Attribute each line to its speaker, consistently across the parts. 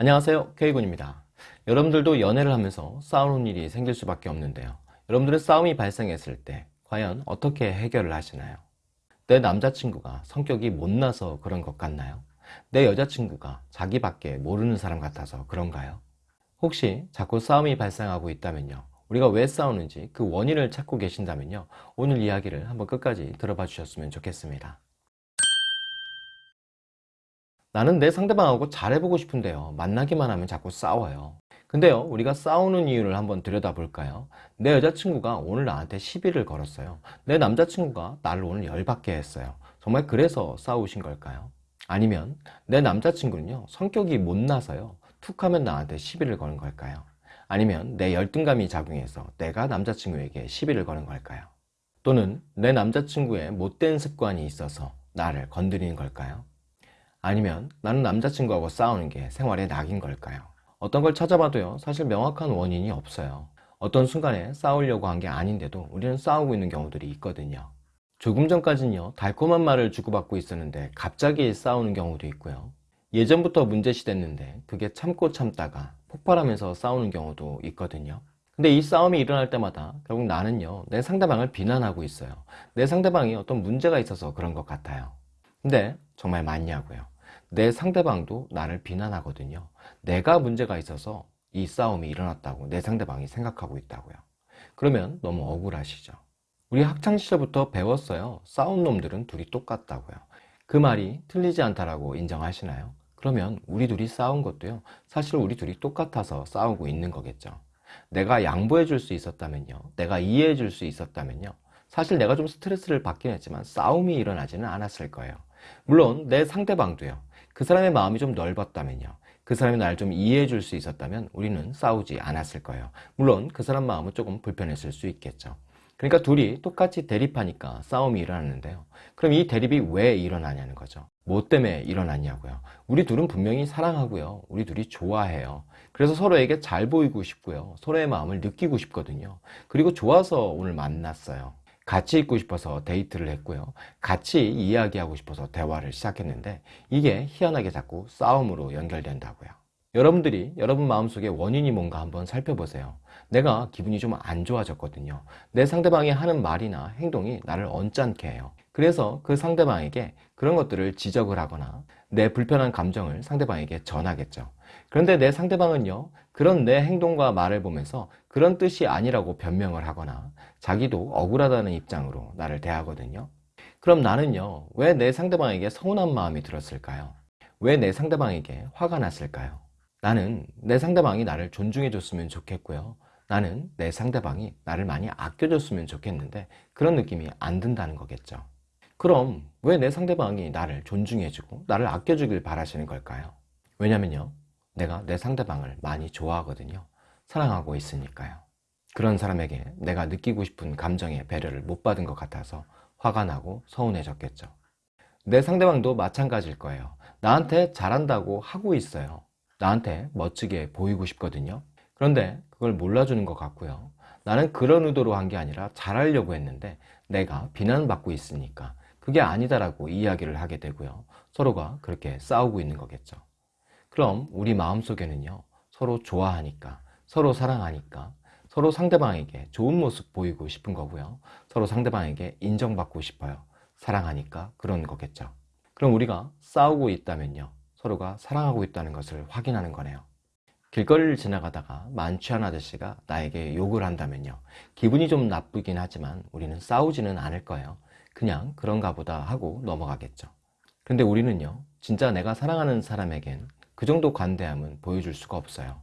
Speaker 1: 안녕하세요 K군입니다 여러분들도 연애를 하면서 싸우는 일이 생길 수밖에 없는데요 여러분들의 싸움이 발생했을 때 과연 어떻게 해결을 하시나요? 내 남자친구가 성격이 못나서 그런 것 같나요? 내 여자친구가 자기밖에 모르는 사람 같아서 그런가요? 혹시 자꾸 싸움이 발생하고 있다면요 우리가 왜 싸우는지 그 원인을 찾고 계신다면요 오늘 이야기를 한번 끝까지 들어봐 주셨으면 좋겠습니다 나는 내 상대방하고 잘해보고 싶은데요. 만나기만 하면 자꾸 싸워요. 근데요 우리가 싸우는 이유를 한번 들여다 볼까요? 내 여자친구가 오늘 나한테 시비를 걸었어요. 내 남자친구가 나를 오늘 열받게 했어요. 정말 그래서 싸우신 걸까요? 아니면 내 남자친구는요 성격이 못나서요 툭하면 나한테 시비를 거는 걸까요? 아니면 내 열등감이 작용해서 내가 남자친구에게 시비를 거는 걸까요? 또는 내 남자친구의 못된 습관이 있어서 나를 건드리는 걸까요 아니면 나는 남자친구하고 싸우는 게 생활의 낙인 걸까요? 어떤 걸 찾아봐도요 사실 명확한 원인이 없어요. 어떤 순간에 싸우려고 한 게 아닌데도 우리는 싸우고 있는 경우들이 있거든요. 조금 전까지는요 달콤한 말을 주고받고 있었는데 갑자기 싸우는 경우도 있고요. 예전부터 문제시 됐는데 그게 참고 참다가 폭발하면서 싸우는 경우도 있거든요. 근데 이 싸움이 일어날 때마다 결국 나는요 내 상대방을 비난하고 있어요. 내 상대방이 어떤 문제가 있어서 그런 것 같아요 근데 정말 맞냐고요. 내 상대방도 나를 비난하거든요. 내가 문제가 있어서 이 싸움이 일어났다고 내 상대방이 생각하고 있다고요. 그러면 너무 억울하시죠. 우리 학창시절부터 배웠어요. 싸운 놈들은 둘이 똑같다고요. 그 말이 틀리지 않다라고 인정하시나요? 그러면 우리 둘이 싸운 것도요. 사실 우리 둘이 똑같아서 싸우고 있는 거겠죠. 내가 양보해 줄 수 있었다면요. 내가 이해해 줄 수 있었다면요. 사실 내가 좀 스트레스를 받긴 했지만 싸움이 일어나지는 않았을 거예요 물론 내 상대방도요. 그 사람의 마음이 좀 넓었다면요. 그 사람이 날 좀 이해해 줄 수 있었다면 우리는 싸우지 않았을 거예요. 물론 그 사람 마음은 조금 불편했을 수 있겠죠. 그러니까 둘이 똑같이 대립하니까 싸움이 일어났는데요. 그럼 이 대립이 왜 일어나냐는 거죠. 뭐 때문에 일어났냐고요. 우리 둘은 분명히 사랑하고요. 우리 둘이 좋아해요. 그래서 서로에게 잘 보이고 싶고요. 서로의 마음을 느끼고 싶거든요. 그리고 좋아서 오늘 만났어요 같이 있고 싶어서 데이트를 했고요. 같이 이야기하고 싶어서 대화를 시작했는데 이게 희한하게 자꾸 싸움으로 연결된다고요. 여러분들이 여러분 마음속에 원인이 뭔가 한번 살펴보세요. 내가 기분이 좀 안 좋아졌거든요. 내 상대방이 하는 말이나 행동이 나를 언짢게 해요. 그래서 그 상대방에게 그런 것들을 지적을 하거나 내 불편한 감정을 상대방에게 전하겠죠. 그런데 내 상대방은요 그런 내 행동과 말을 보면서 그런 뜻이 아니라고 변명을 하거나 자기도 억울하다는 입장으로 나를 대하거든요 그럼 나는요 왜 내 상대방에게 서운한 마음이 들었을까요? 왜 내 상대방에게 화가 났을까요? 나는 내 상대방이 나를 존중해 줬으면 좋겠고요 나는 내 상대방이 나를 많이 아껴줬으면 좋겠는데 그런 느낌이 안 든다는 거겠죠 그럼 왜 내 상대방이 나를 존중해주고 나를 아껴주길 바라시는 걸까요? 왜냐면요 내가 내 상대방을 많이 좋아하거든요. 사랑하고 있으니까요. 그런 사람에게 내가 느끼고 싶은 감정의 배려를 못 받은 것 같아서 화가 나고 서운해졌겠죠. 내 상대방도 마찬가지일 거예요. 나한테 잘한다고 하고 있어요. 나한테 멋지게 보이고 싶거든요. 그런데 그걸 몰라주는 것 같고요. 나는 그런 의도로 한 게 아니라 잘하려고 했는데 내가 비난받고 있으니까 그게 아니다라고 이야기를 하게 되고요. 서로가 그렇게 싸우고 있는 거겠죠 그럼 우리 마음속에는요 서로 좋아하니까 서로 사랑하니까 서로 상대방에게 좋은 모습 보이고 싶은 거고요. 서로 상대방에게 인정받고 싶어요. 사랑하니까 그런 거겠죠. 그럼 우리가 싸우고 있다면요 서로가 사랑하고 있다는 것을 확인하는 거네요. 길거리를 지나가다가 만취한 아저씨가 나에게 욕을 한다면요 기분이 좀 나쁘긴 하지만 우리는 싸우지는 않을 거예요. 그냥 그런가 보다 하고 넘어가겠죠. 근데 우리는요 진짜 내가 사랑하는 사람에겐 그 정도 관대함은 보여줄 수가 없어요.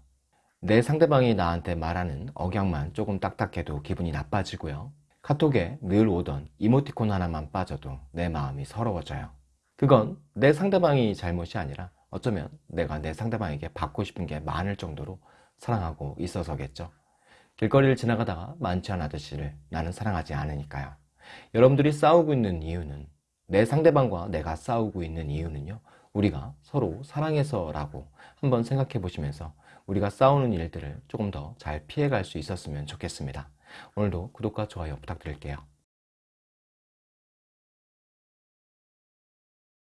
Speaker 1: 내 상대방이 나한테 말하는 억양만 조금 딱딱해도 기분이 나빠지고요. 카톡에 늘 오던 이모티콘 하나만 빠져도 내 마음이 서러워져요. 그건 내 상대방이 잘못이 아니라 어쩌면 내가 내 상대방에게 받고 싶은 게 많을 정도로 사랑하고 있어서겠죠. 길거리를 지나가다가 많지 않은 아저씨를 나는 사랑하지 않으니까요. 여러분들이 싸우고 있는 이유는 내 상대방과 내가 싸우고 있는 이유는요 우리가 서로 사랑해서라고 한번 생각해 보시면서 우리가 싸우는 일들을 조금 더 잘 피해갈 수 있었으면 좋겠습니다. 오늘도 구독과 좋아요 부탁드릴게요